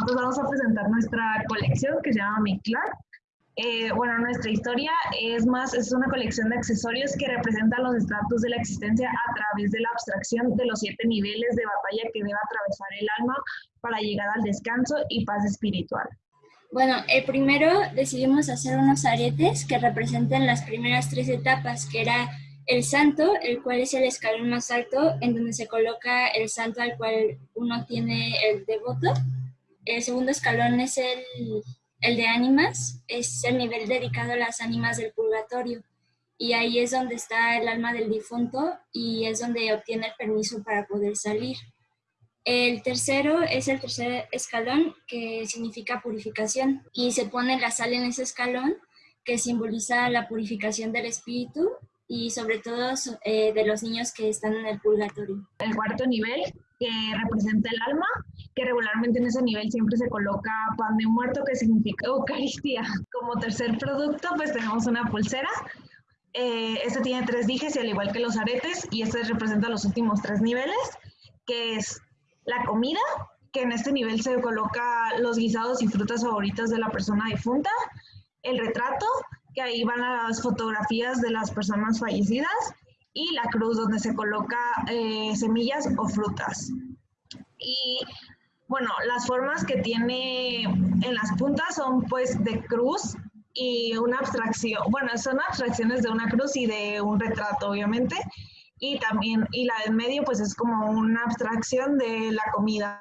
Nosotros vamos a presentar nuestra colección que se llama Miclar. Eh, bueno, nuestra historia es más, es una colección de accesorios que representan los estratos de la existencia a través de la abstracción de los siete niveles de batalla que debe atravesar el alma para llegar al descanso y paz espiritual. Bueno, el primero decidimos hacer unos aretes que representen las primeras tres etapas, que era el santo, el cual es el escalón más alto, en donde se coloca el santo al cual uno tiene el devoto. El segundo escalón es el, el de ánimas, es el nivel dedicado a las ánimas del purgatorio. Y ahí es donde está el alma del difunto y es donde obtiene el permiso para poder salir. El tercero es el tercer escalón, que significa purificación, y se pone la sal en ese escalón, que simboliza la purificación del espíritu y sobre todo eh, de los niños que están en el purgatorio. El cuarto nivel, que representa el alma, que regularmente en ese nivel siempre se coloca pan de muerto, que significa Eucaristía. Como tercer producto, pues tenemos una pulsera. Eh, este tiene tres dijes y al igual que los aretes, y este representa los últimos tres niveles, que es la comida, que en este nivel se coloca los guisados y frutas favoritas de la persona difunta, el retrato, que ahí van las fotografías de las personas fallecidas y la cruz donde se coloca eh, semillas o frutas. Y bueno, las formas que tiene en las puntas son pues de cruz y una abstracción, bueno, son abstracciones de una cruz y de un retrato, obviamente, y también, y la del medio pues es como una abstracción de la comida,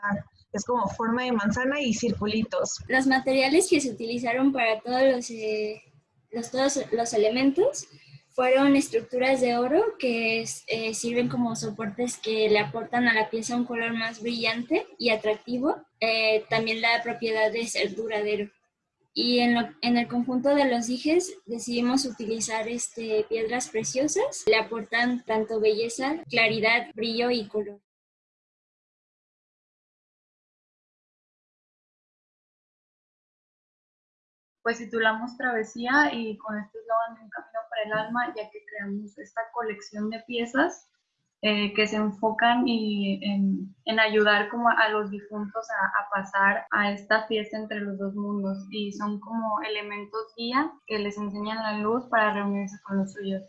es como forma de manzana y circulitos. Los materiales que se utilizaron para todos los eh, los, todos los elementos fueron estructuras de oro que eh, sirven como soportes que le aportan a la pieza un color más brillante y atractivo. Eh, también la propiedad de ser duradero. Y en, en, el conjunto de los dijes decidimos utilizar este, piedras preciosas. Le aportan tanto belleza, claridad, brillo y color. pues titulamos Travesía y con este eslogan Un Camino para el Alma, ya que creamos esta colección de piezas eh, que se enfocan y en, ayudar como a los difuntos a, pasar a esta fiesta entre los dos mundos y son como elementos guía que les enseñan la luz para reunirse con los suyos.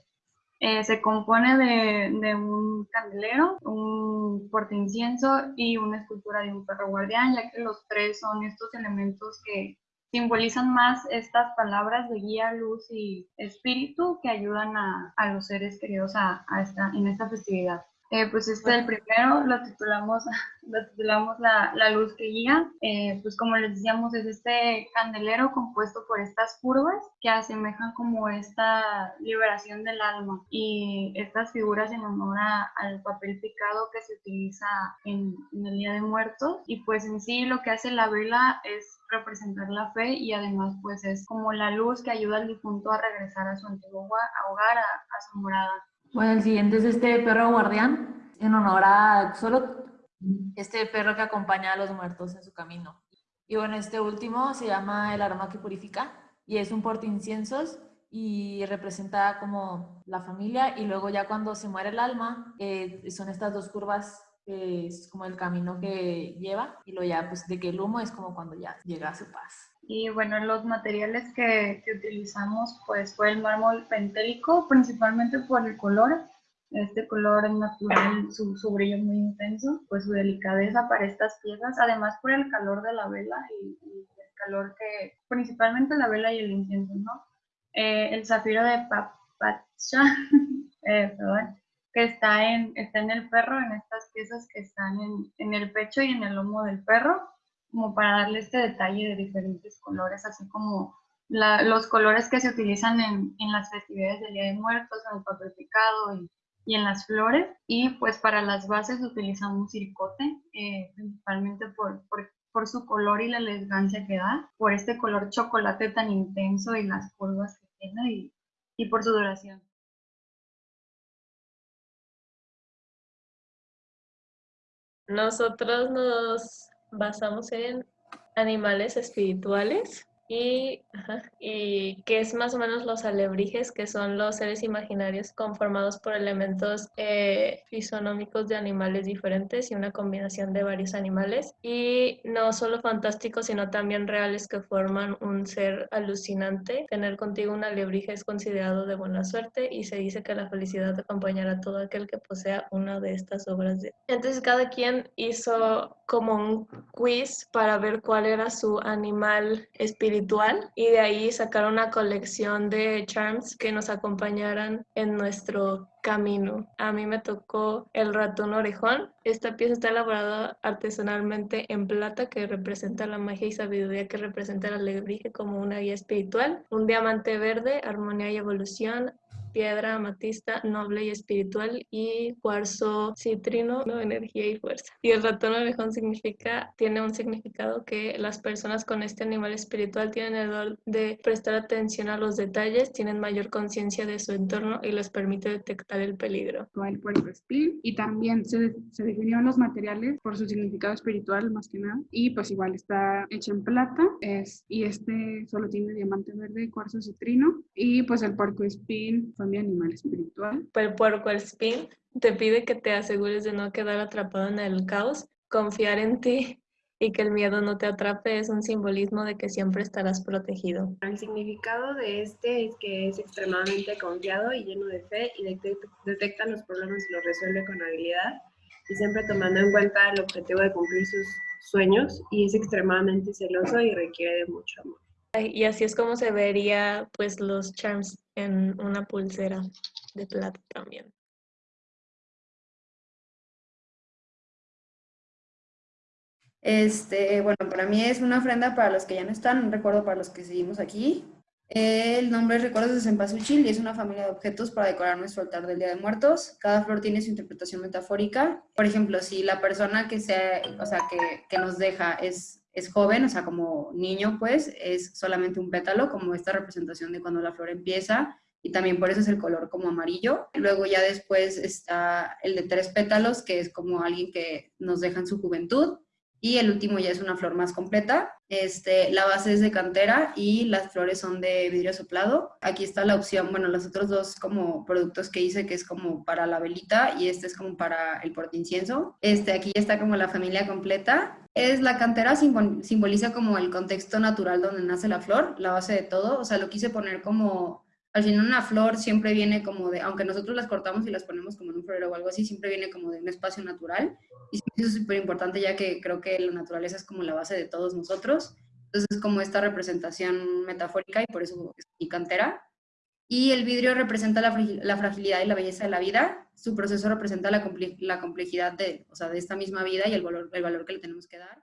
Eh, se compone de, de, un candelero, un incienso y una escultura de un perro guardián, ya que los tres son estos elementos que simbolizan más estas palabras de guía, luz y espíritu que ayudan a, los seres queridos a, esta, en esta festividad. Eh, pues este el primero lo titulamos, lo titulamos la, la luz que guía. Eh, pues como les decíamos, es este candelero compuesto por estas curvas que asemejan como esta liberación del alma y estas figuras en honor al papel picado que se utiliza en, en el Día de Muertos. Y pues en sí lo que hace la vela es representar la fe y además pues es como la luz que ayuda al difunto a regresar a su antiguo hogar, a, a su morada. Bueno, el siguiente es este perro guardián, en honor a solo este perro que acompaña a los muertos en su camino. Y bueno, este último se llama el aroma que purifica y es un porte inciensos y representa como la familia y luego ya cuando se muere el alma, eh, son estas dos curvas es como el camino que lleva y lo ya pues de que el humo es como cuando ya llega a su paz. Y bueno, los materiales que, que utilizamos pues fue el mármol pentélico, principalmente por el color. Este color natural, su, su brillo muy intenso, pues su delicadeza para estas piezas, además por el calor de la vela y, el calor que, principalmente la vela y el incienso, ¿no? Eh, el zafiro de Papacha, eh, perdón, que está en, está en el perro, en estas piezas que están en, en el pecho y en el lomo del perro como para darle este detalle de diferentes colores, así como los colores que se utilizan en, en, las festividades del Día de Muertos, en el papel picado y, y, en las flores. Y pues para las bases utilizamos circote, eh, principalmente por, por, por, su color y la elegancia que da, por este color chocolate tan intenso y las curvas que tiene y, y por su duración. Nosotros nos basamos en animales espirituales y, y que es más o menos los alebrijes, que son los seres imaginarios conformados por elementos eh, fisonómicos de animales diferentes y una combinación de varios animales. Y no solo fantásticos, sino también reales que forman un ser alucinante. Tener contigo un alebrije es considerado de buena suerte y se dice que la felicidad acompañará a todo aquel que posea una de estas obras. De... Entonces cada quien hizo como un quiz para ver cuál era su animal espiritual y de ahí sacar una colección de charms que nos acompañaran en nuestro camino. A mí me tocó el ratón orejón. Esta pieza está elaborada artesanalmente en plata que representa la magia y sabiduría que representa la alebrije como una guía espiritual. Un diamante verde, armonía y evolución piedra amatista noble y espiritual y cuarzo citrino, ¿no? energía y fuerza. Y el ratón orejón significa, tiene un significado que las personas con este animal espiritual tienen el don de prestar atención a los detalles, tienen mayor conciencia de su entorno y les permite detectar el peligro. El puerco espín y también se, se definieron los materiales por su significado espiritual más que nada y pues igual está hecho en plata es, y este solo tiene diamante verde, cuarzo citrino y pues el puerco espín mi animal espiritual. El puerco spin te pide que te asegures de no quedar atrapado en el caos, confiar en ti y que el miedo no te atrape es un simbolismo de que siempre estarás protegido. El significado de este es que es extremadamente confiado y lleno de fe y detecta los problemas y los resuelve con habilidad y siempre tomando en cuenta el objetivo de cumplir sus sueños y es extremadamente celoso y requiere de mucho amor. Y así es como se vería pues los charms en una pulsera de plata también. Este, bueno, para mí es una ofrenda para los que ya no están, un recuerdo para los que seguimos aquí. El nombre es Recuerdos de Cempasúchil y es una familia de objetos para decorar nuestro altar del Día de Muertos. Cada flor tiene su interpretación metafórica. Por ejemplo, si la persona que, sea, o sea, que, que nos deja es es joven, o sea, como niño, pues, es solamente un pétalo, como esta representación de cuando la flor empieza, y también por eso es el color como amarillo. Luego ya después está el de tres pétalos, que es como alguien que nos deja en su juventud, y el último ya es una flor más completa. Este, la base es de cantera y las flores son de vidrio soplado. Aquí está la opción, bueno, los otros dos como productos que hice, que es como para la velita y este es como para el incienso. Este, aquí está como la familia completa. Es la cantera simboliza como el contexto natural donde nace la flor, la base de todo. O sea, lo quise poner como al final una flor siempre viene como de, aunque nosotros las cortamos y las ponemos como en un florero o algo así, siempre viene como de un espacio natural. Y eso es súper importante ya que creo que la naturaleza es como la base de todos nosotros. Entonces es como esta representación metafórica y por eso es mi cantera. Y el vidrio representa la, fragilidad y la belleza de la vida. Su proceso representa la, complejidad de, o sea, de esta misma vida y el valor, el valor que le tenemos que dar.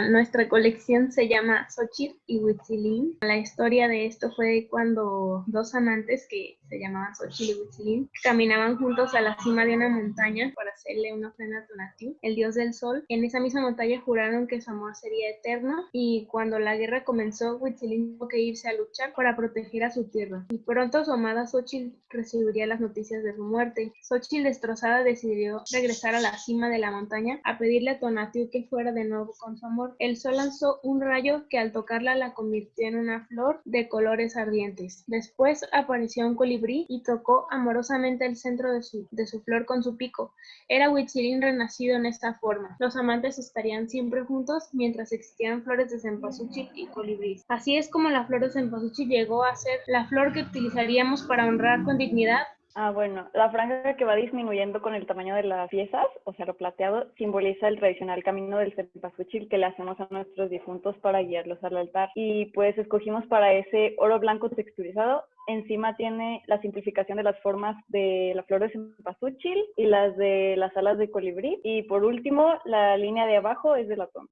Nuestra colección se llama Xochitl y Huitzilin. La historia de esto fue cuando dos amantes que se llamaban Xochitl y Huitzilin caminaban juntos a la cima de una montaña para hacerle una ofrenda a Tonatiuh, el dios del sol. En esa misma montaña juraron que su amor sería eterno y cuando la guerra comenzó, Huitzilin tuvo que irse a luchar para proteger a su tierra. Y pronto su amada Xochitl recibiría las noticias de su muerte. Xochitl destrozada decidió regresar a la cima de la montaña a pedirle a Tonatiuh que fuera de nuevo con su amor el sol lanzó un rayo que al tocarla la convirtió en una flor de colores ardientes. Después apareció un colibrí y tocó amorosamente el centro de su, de su flor con su pico. Era Huitzilín renacido en esta forma. Los amantes estarían siempre juntos mientras existieran flores de cempasúchil y colibrí. Así es como la flor de cempasúchil llegó a ser la flor que utilizaríamos para honrar con dignidad Ah, bueno, la franja que va disminuyendo con el tamaño de las piezas, o sea, lo plateado, simboliza el tradicional camino del cempasúchil que le hacemos a nuestros difuntos para guiarlos al altar. Y pues escogimos para ese oro blanco texturizado. Encima tiene la simplificación de las formas de la flor de cempasúchil y las de las alas de colibrí. Y por último, la línea de abajo es de latón.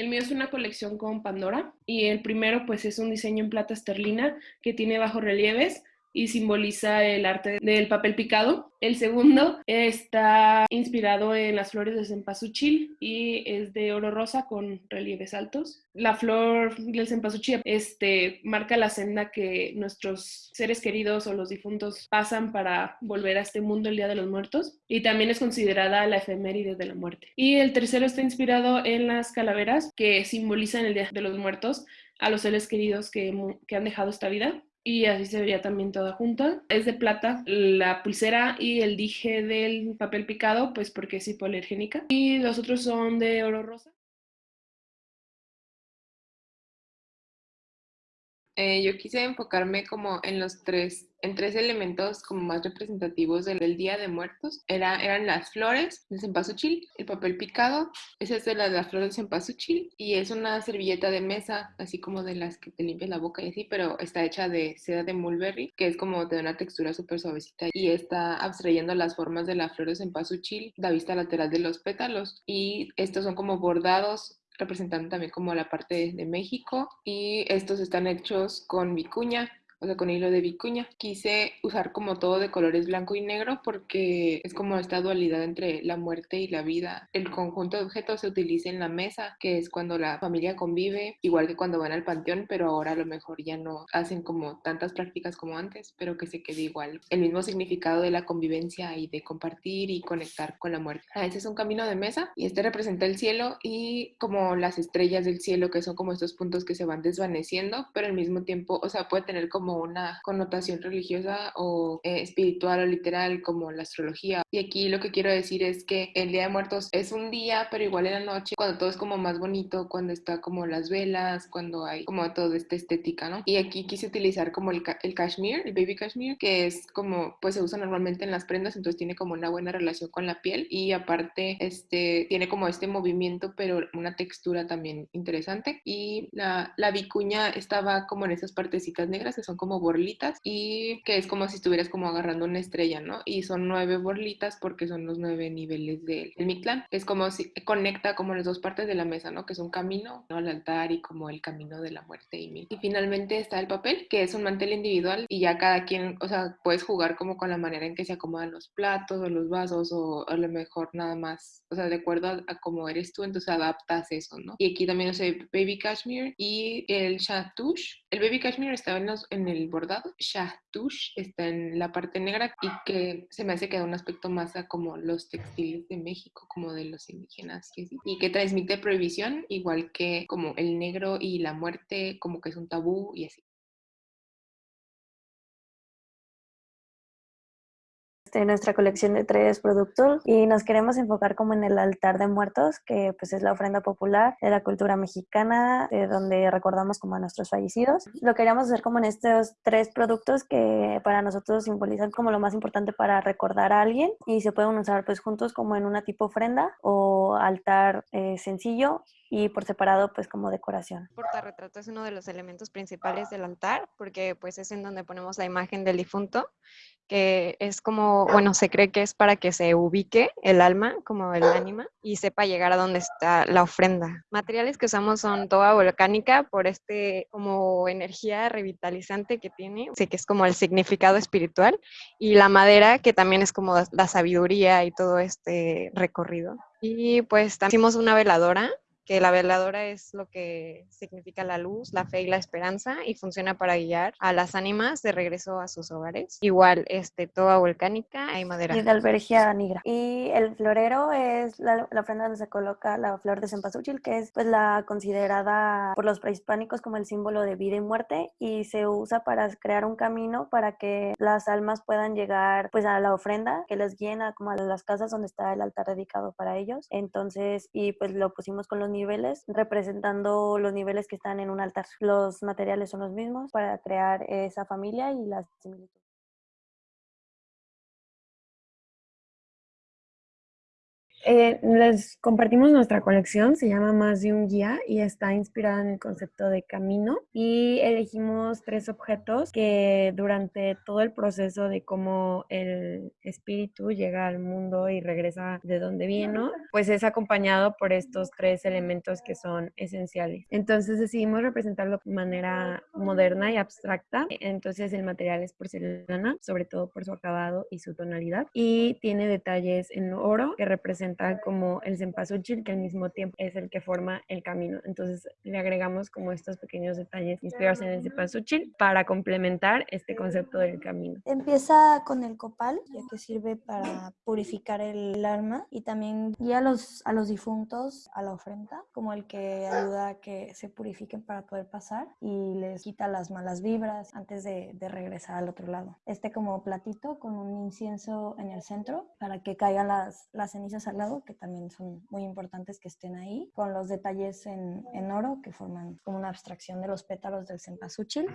El mío es una colección con Pandora y el primero pues es un diseño en plata esterlina que tiene bajos relieves y simboliza el arte del papel picado. El segundo está inspirado en las flores de cempasúchil y es de oro rosa con relieves altos. La flor del cempasúchil este, marca la senda que nuestros seres queridos o los difuntos pasan para volver a este mundo el Día de los Muertos y también es considerada la efeméride de la muerte. Y el tercero está inspirado en las calaveras que simbolizan el Día de los Muertos a los seres queridos que, que han dejado esta vida y así se vería también toda junta. Es de plata la pulsera y el dije del papel picado, pues porque es hipoalergénica. Y los otros son de oro rosa. Eh, yo quise enfocarme como en los tres, en tres elementos como más representativos del, Día de Muertos. Era, eran las flores de cempasúchil, el papel picado, esa es de la, de las flores de cempasúchil y es una servilleta de mesa, así como de las que te limpias la boca y así, pero está hecha de seda de mulberry, que es como de una textura súper suavecita y está abstrayendo las formas de la flor de cempasúchil, la vista lateral de los pétalos y estos son como bordados representando también como la parte de México y estos están hechos con vicuña o sea, con hilo de vicuña. Quise usar como todo de colores blanco y negro porque es como esta dualidad entre la muerte y la vida. El conjunto de objetos se utiliza en la mesa, que es cuando la familia convive, igual que cuando van al panteón, pero ahora a lo mejor ya no hacen como tantas prácticas como antes, pero que se quede igual. El mismo significado de la convivencia y de compartir y conectar con la muerte. Ah, ese es un camino de mesa y este representa el cielo y como las estrellas del cielo, que son como estos puntos que se van desvaneciendo, pero al mismo tiempo, o sea, puede tener como una connotación religiosa o eh, espiritual o literal como la astrología. Y aquí lo que quiero decir es que el Día de Muertos es un día, pero igual en la noche, cuando todo es como más bonito, cuando está como las velas, cuando hay como toda esta estética, ¿no? Y aquí quise utilizar como el, el cashmere, el baby cashmere, que es como, pues se usa normalmente en las prendas, entonces tiene como una buena relación con la piel y aparte, este, tiene como este movimiento, pero una textura también interesante. Y la, la vicuña estaba como en esas partecitas negras que son como borlitas y que es como si estuvieras como agarrando una estrella, ¿no? Y son nueve borlitas porque son los nueve niveles del, Mictlán. Es como si conecta como las dos partes de la mesa, ¿no? Que es un camino ¿no? al altar y como el camino de la muerte y Y finalmente está el papel, que es un mantel individual y ya cada quien, o sea, puedes jugar como con la manera en que se acomodan los platos o los vasos o a lo mejor nada más, o sea, de acuerdo a, cómo eres tú, entonces adaptas eso, ¿no? Y aquí también, no sé, Baby Cashmere y el Chatouche. El Baby Cashmere estaba en, los, en el bordado. Shahtouche está en la parte negra y que se me hace que da un aspecto más a como los textiles de México, como de los indígenas y que transmite prohibición, igual que como el negro y la muerte, como que es un tabú y así. De nuestra colección de tres productos y nos queremos enfocar como en el altar de muertos, que pues es la ofrenda popular de la cultura mexicana, de donde recordamos como a nuestros fallecidos. Lo queríamos hacer como en estos tres productos que para nosotros simbolizan como lo más importante para recordar a alguien y se pueden usar pues juntos como en una tipo ofrenda o altar eh, sencillo y por separado pues como decoración. El portarretrato es uno de los elementos principales del altar porque pues es en donde ponemos la imagen del difunto que es como, bueno, se cree que es para que se ubique el alma, como el ánima, y sepa llegar a donde está la ofrenda. Materiales que usamos son toda volcánica por este como energía revitalizante que tiene, sé que es como el significado espiritual, y la madera que también es como la sabiduría y todo este recorrido. Y pues también hicimos una veladora que la veladora es lo que significa la luz, la fe y la esperanza y funciona para guiar a las ánimas de regreso a sus hogares. Igual, este, toda volcánica y madera. Y de albergia negra. Y el florero es la, ofrenda donde se coloca la flor de cempasúchil, que es pues la considerada por los prehispánicos como el símbolo de vida y muerte y se usa para crear un camino para que las almas puedan llegar pues a la ofrenda que les guíen a como a las casas donde está el altar dedicado para ellos. Entonces, y pues lo pusimos con los niños niveles, representando los niveles que están en un altar. Los materiales son los mismos para crear esa familia y las similitudes. Eh, les compartimos nuestra colección, se llama Más de un guía y está inspirada en el concepto de camino y elegimos tres objetos que durante todo el proceso de cómo el espíritu llega al mundo y regresa de donde vino, pues es acompañado por estos tres elementos que son esenciales. Entonces decidimos representarlo de manera moderna y abstracta. Entonces el material es porcelana, sobre todo por su acabado y su tonalidad y tiene detalles en oro que representan como el cempasúchil, que al mismo tiempo es el que forma el camino. Entonces le agregamos como estos pequeños detalles inspirados en el cempasúchil para complementar este concepto del camino. Empieza con el copal, ya que sirve para purificar el alma y también guía a los, a los difuntos a la ofrenda, como el que ayuda a que se purifiquen para poder pasar y les quita las malas vibras antes de, de regresar al otro lado. Este como platito con un incienso en el centro para que caigan las, las cenizas al que también son muy importantes que estén ahí, con los detalles en, en oro que forman como una abstracción de los pétalos del cempasúchil.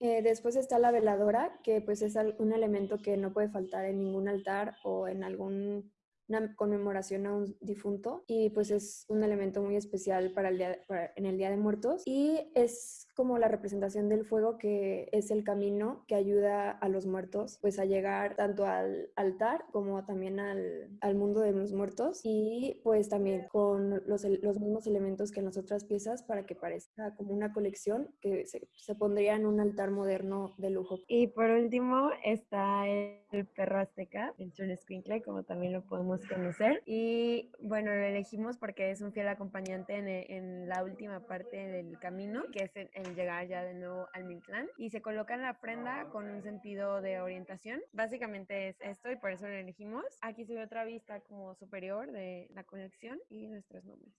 Eh, después está la veladora, que pues es un elemento que no puede faltar en ningún altar o en algún una conmemoración a un difunto y pues es un elemento muy especial para el día, en el Día de Muertos y es como la representación del fuego que es el camino que ayuda a los muertos pues a llegar tanto al altar como también al, al mundo de los muertos y pues también con los, los, mismos elementos que en las otras piezas para que parezca como una colección que se, se pondría en un altar moderno de lujo. Y por último está el perro azteca, el Chunesquinkle, como también lo podemos conocer. Y bueno, lo elegimos porque es un fiel acompañante en, en la última parte del camino, que es el llegar ya de nuevo al Mictlán. Y se coloca en la prenda con un sentido de orientación. Básicamente es esto y por eso lo elegimos. Aquí se ve otra vista como superior de la colección y nuestros nombres.